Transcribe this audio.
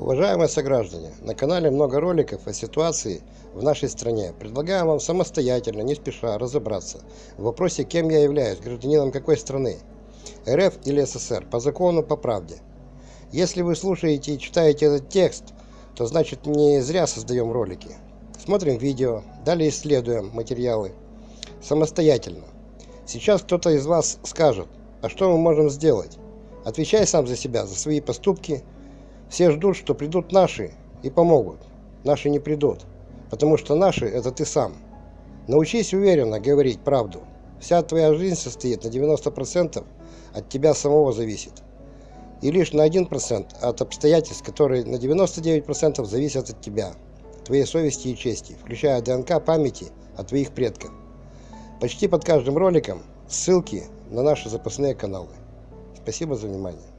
Уважаемые сограждане, на канале много роликов о ситуации в нашей стране. Предлагаем вам самостоятельно, не спеша, разобраться в вопросе, кем я являюсь, гражданином какой страны, РФ или СССР, по закону, по правде. Если вы слушаете и читаете этот текст, то значит не зря создаем ролики. Смотрим видео, далее исследуем материалы самостоятельно. Сейчас кто-то из вас скажет, а что мы можем сделать? Отвечай сам за себя, за свои поступки, все ждут, что придут наши и помогут. Наши не придут, потому что наши – это ты сам. Научись уверенно говорить правду. Вся твоя жизнь состоит на 90% от тебя самого зависит. И лишь на 1% от обстоятельств, которые на 99% зависят от тебя, твоей совести и чести, включая ДНК памяти от твоих предков. Почти под каждым роликом ссылки на наши запасные каналы. Спасибо за внимание.